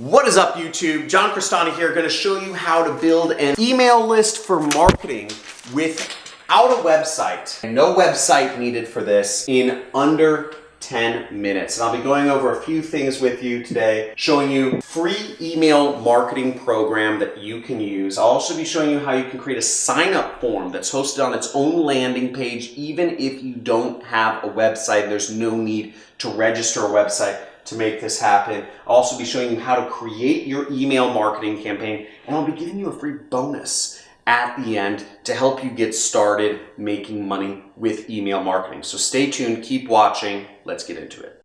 What is up YouTube? John Crestani here, going to show you how to build an email list for marketing without a website. No website needed for this in under 10 minutes. And I'll be going over a few things with you today, showing you free email marketing program that you can use. I'll also be showing you how you can create a sign up form that's hosted on its own landing page, even if you don't have a website. There's no need to register a website to make this happen. I'll also be showing you how to create your email marketing campaign, and I'll be giving you a free bonus at the end to help you get started making money with email marketing. So stay tuned, keep watching, let's get into it.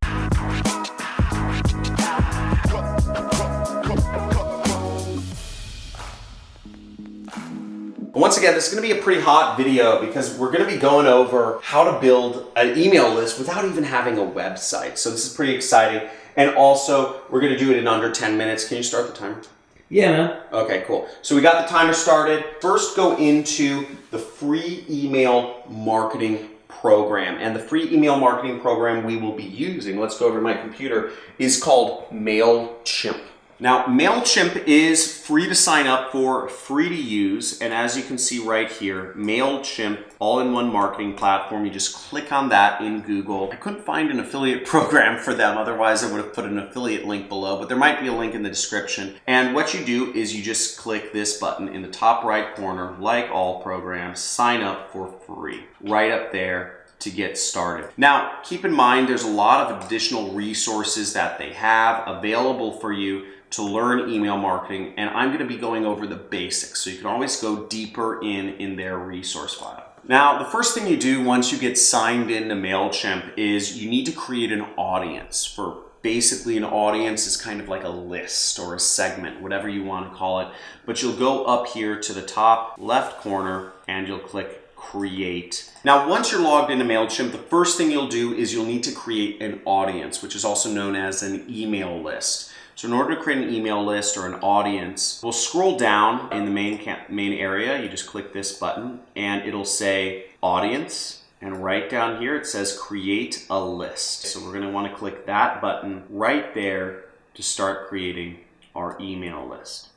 Once again, this is going to be a pretty hot video because we're going to be going over how to build an email list without even having a website. So this is pretty exciting. And also, we're going to do it in under 10 minutes. Can you start the timer? Yeah, man. Okay, cool. So we got the timer started. First, go into the free email marketing program. And the free email marketing program we will be using, let's go over to my computer, is called MailChimp. Now, MailChimp is free to sign up for, free to use, and as you can see right here, MailChimp all-in-one marketing platform. You just click on that in Google. I couldn't find an affiliate program for them, otherwise I would have put an affiliate link below, but there might be a link in the description. And what you do is you just click this button in the top right corner, like all programs, sign up for free, right up there to get started. Now, keep in mind, there's a lot of additional resources that they have available for you to learn email marketing and I'm going to be going over the basics so you can always go deeper in in their resource file. Now, the first thing you do once you get signed into MailChimp is you need to create an audience for basically an audience is kind of like a list or a segment, whatever you want to call it. But you'll go up here to the top left corner and you'll click create. Now, once you're logged into MailChimp, the first thing you'll do is you'll need to create an audience, which is also known as an email list. So in order to create an email list or an audience, we'll scroll down in the main, main area. You just click this button and it'll say audience. And right down here, it says create a list. So we're gonna to want to click that button right there to start creating our email list.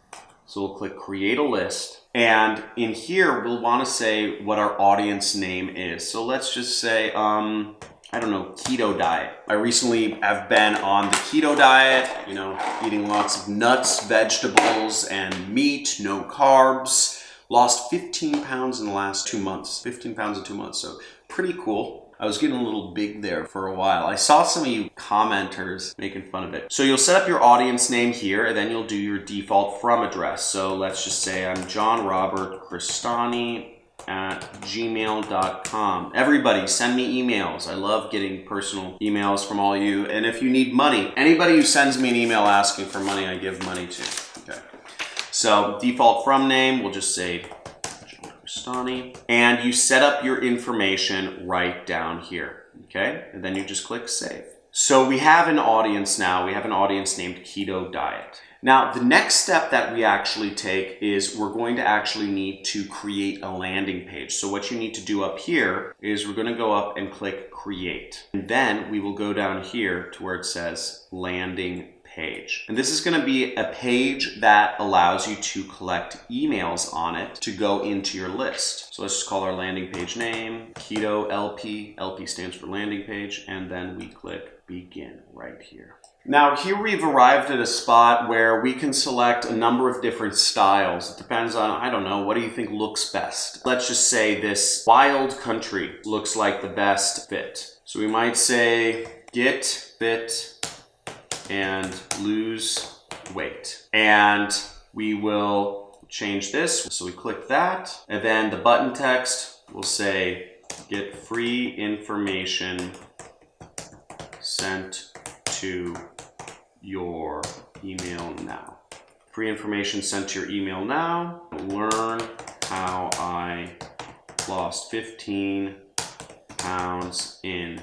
So we'll click create a list. And in here, we'll want to say what our audience name is. So let's just say, um, I don't know, keto diet. I recently have been on the keto diet, you know, eating lots of nuts, vegetables, and meat, no carbs. Lost 15 pounds in the last two months. 15 pounds in two months, so pretty cool. I was getting a little big there for a while. I saw some of you commenters making fun of it. So you'll set up your audience name here, and then you'll do your default from address. So let's just say I'm John Robert Crestani at gmail.com. Everybody, send me emails. I love getting personal emails from all you. And if you need money, anybody who sends me an email asking for money, I give money to. Okay. So default from name, we'll just say John. And you set up your information right down here. Okay. And then you just click save. So we have an audience now. We have an audience named Keto Diet. Now, the next step that we actually take is we're going to actually need to create a landing page. So what you need to do up here is we're going to go up and click create. And then we will go down here to where it says landing page. And this is going to be a page that allows you to collect emails on it to go into your list. So let's just call our landing page name Keto LP. LP stands for landing page. And then we click begin right here. Now here we've arrived at a spot where we can select a number of different styles. It depends on, I don't know, what do you think looks best? Let's just say this wild country looks like the best fit. So we might say get fit and lose weight. And we will change this. So we click that and then the button text will say get free information sent to your email now. Free information sent to your email now. Learn how I lost 15 pounds in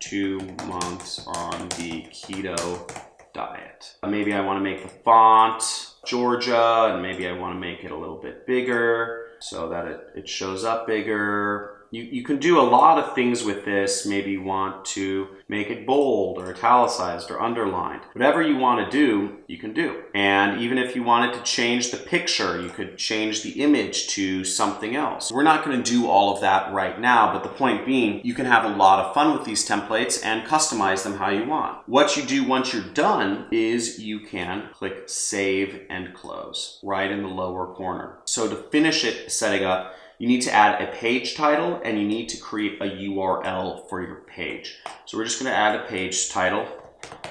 two months on the keto diet. Maybe I want to make the font Georgia and maybe I want to make it a little bit bigger so that it, it shows up bigger You, you can do a lot of things with this. Maybe you want to make it bold or italicized or underlined. Whatever you want to do, you can do. And even if you wanted to change the picture, you could change the image to something else. We're not going to do all of that right now, but the point being, you can have a lot of fun with these templates and customize them how you want. What you do once you're done is you can click Save and Close right in the lower corner. So to finish it setting up, you need to add a page title and you need to create a URL for your page. So we're just going to add a page title,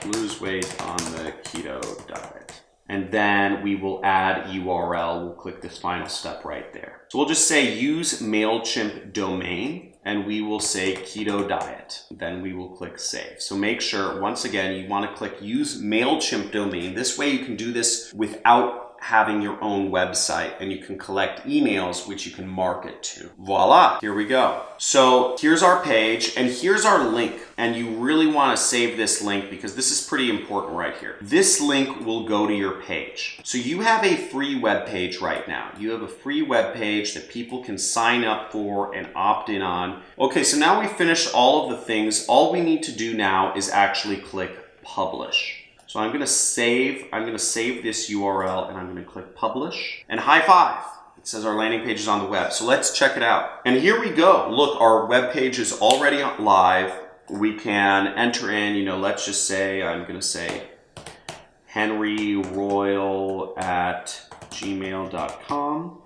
lose weight on the keto diet. And then we will add URL. We'll click this final step right there. So we'll just say use MailChimp domain and we will say keto diet. Then we will click save. So make sure, once again, you want to click use MailChimp domain. This way you can do this without having your own website and you can collect emails which you can market to. Voila, here we go. So here's our page and here's our link and you really want to save this link because this is pretty important right here. This link will go to your page. So you have a free web page right now. You have a free web page that people can sign up for and opt in on. Okay, so now we finished all of the things. All we need to do now is actually click publish. So I'm gonna save, I'm gonna save this URL and I'm gonna click publish and high five. It says our landing page is on the web. So let's check it out. And here we go. Look, our web page is already live. We can enter in, you know, let's just say, I'm gonna say Henry Royal at gmail.com.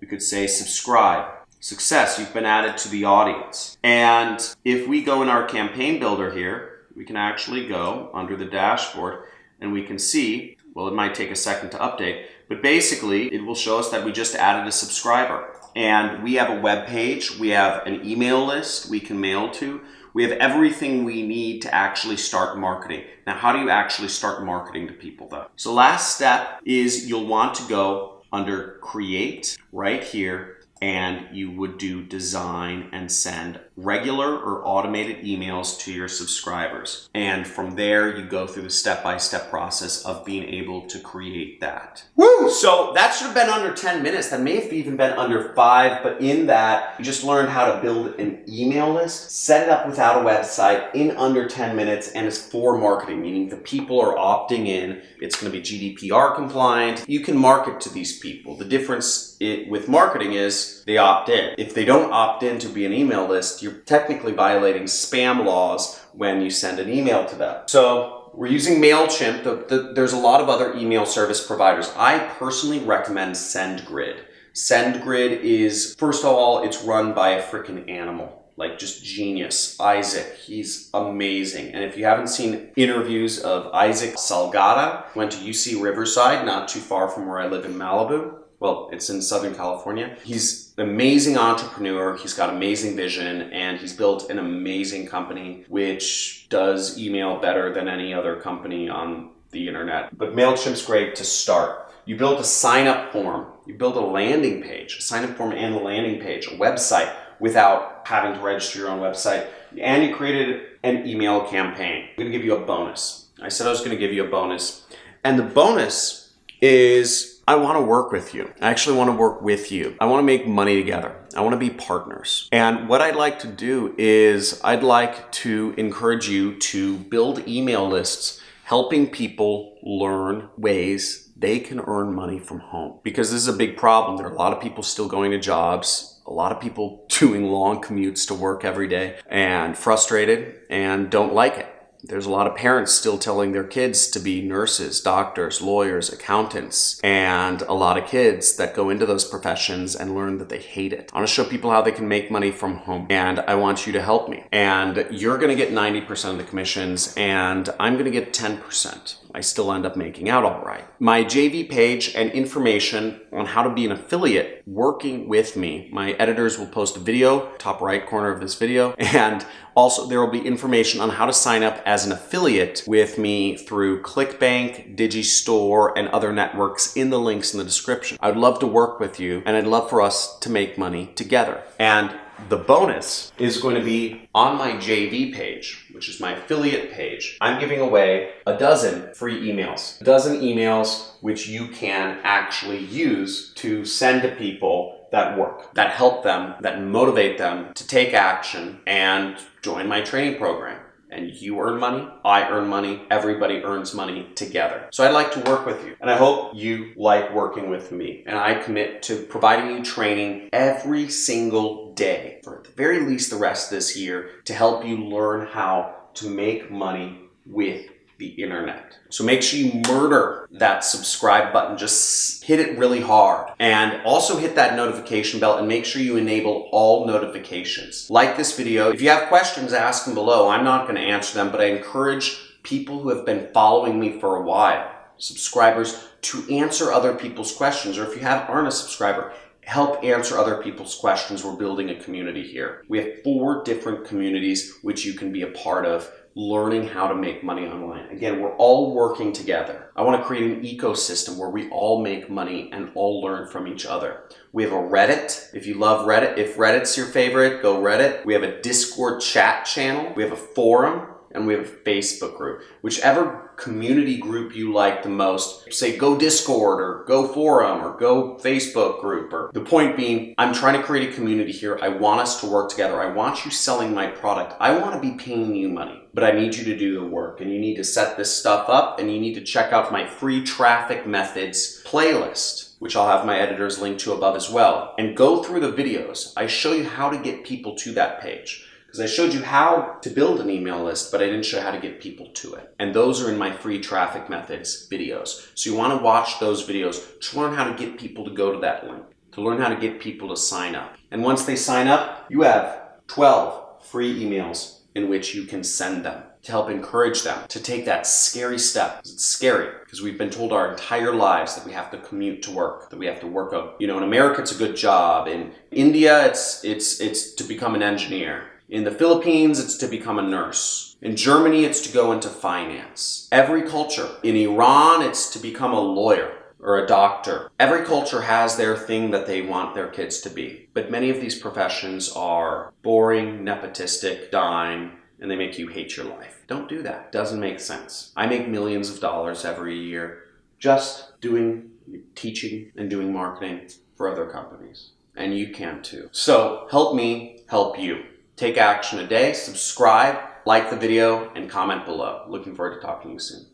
We could say subscribe. Success, you've been added to the audience. And if we go in our campaign builder here, we can actually go under the dashboard and we can see, well, it might take a second to update, but basically it will show us that we just added a subscriber. And we have a web page, we have an email list we can mail to, we have everything we need to actually start marketing. Now, how do you actually start marketing to people though? So last step is you'll want to go under create right here and you would do design and send regular or automated emails to your subscribers. And from there, you go through the step-by-step process of being able to create that. Woo! So that should have been under 10 minutes. That may have even been under five, but in that, you just learned how to build an email list, set it up without a website in under 10 minutes, and it's for marketing, meaning the people are opting in. It's going to be GDPR compliant. You can market to these people. The difference it, with marketing is they opt in. If they don't opt in to be an email list, you're technically violating spam laws when you send an email to them. So we're using MailChimp. The, the, there's a lot of other email service providers. I personally recommend SendGrid. SendGrid is, first of all, it's run by a freaking animal like just genius. Isaac, he's amazing. And if you haven't seen interviews of Isaac Saldana, went to UC Riverside, not too far from where I live in Malibu well, it's in Southern California. He's an amazing entrepreneur. He's got amazing vision and he's built an amazing company which does email better than any other company on the internet. But MailChimp's great to start. You build a sign up form, you build a landing page, a sign up form and a landing page, a website without having to register your own website, and you created an email campaign. I'm gonna give you a bonus. I said I was gonna give you a bonus. And the bonus is I want to work with you. I actually want to work with you. I want to make money together. I want to be partners. And what I'd like to do is I'd like to encourage you to build email lists helping people learn ways they can earn money from home. Because this is a big problem. There are a lot of people still going to jobs, a lot of people doing long commutes to work every day and frustrated and don't like it. There's a lot of parents still telling their kids to be nurses, doctors, lawyers, accountants, and a lot of kids that go into those professions and learn that they hate it. I want to show people how they can make money from home, and I want you to help me. And you're going to get 90% of the commissions, and I'm going to get 10%. I still end up making out all right. My JV page and information on how to be an affiliate working with me. My editors will post a video, top right corner of this video, and also there will be information on how to sign up as an affiliate with me through ClickBank, Digistore, and other networks in the links in the description. I'd love to work with you and I'd love for us to make money together. And The bonus is going to be on my JV page, which is my affiliate page. I'm giving away a dozen free emails. A dozen emails which you can actually use to send to people that work, that help them, that motivate them to take action and join my training program and you earn money, I earn money, everybody earns money together. So I'd like to work with you, and I hope you like working with me. And I commit to providing you training every single day, for at the very least the rest of this year, to help you learn how to make money with the internet. So make sure you murder that subscribe button. Just hit it really hard. And also hit that notification bell and make sure you enable all notifications. Like this video. If you have questions, ask them below. I'm not going to answer them, but I encourage people who have been following me for a while, subscribers, to answer other people's questions. Or if you have, aren't a subscriber, help answer other people's questions. We're building a community here. We have four different communities which you can be a part of learning how to make money online. Again, we're all working together. I want to create an ecosystem where we all make money and all learn from each other. We have a Reddit. If you love Reddit, if Reddit's your favorite, go Reddit. We have a Discord chat channel. We have a forum and we have a Facebook group. Whichever community group you like the most, say go Discord or go forum or go Facebook group. Or the point being, I'm trying to create a community here. I want us to work together. I want you selling my product. I want to be paying you money, but I need you to do the work and you need to set this stuff up and you need to check out my free traffic methods playlist which I'll have my editors link to above as well, and go through the videos. I show you how to get people to that page because I showed you how to build an email list, but I didn't show how to get people to it. And those are in my free traffic methods videos. So you want to watch those videos to learn how to get people to go to that link, to learn how to get people to sign up. And once they sign up, you have 12 free emails in which you can send them to help encourage them to take that scary step. It's scary because we've been told our entire lives that we have to commute to work, that we have to work out. You know, in America, it's a good job. In India, it's it's it's to become an engineer. In the Philippines, it's to become a nurse. In Germany, it's to go into finance. Every culture. In Iran, it's to become a lawyer or a doctor. Every culture has their thing that they want their kids to be. But many of these professions are boring, nepotistic, dying, and they make you hate your life. Don't do that. Doesn't make sense. I make millions of dollars every year just doing teaching and doing marketing for other companies. And you can too. So help me help you. Take action today, subscribe, like the video, and comment below. Looking forward to talking to you soon.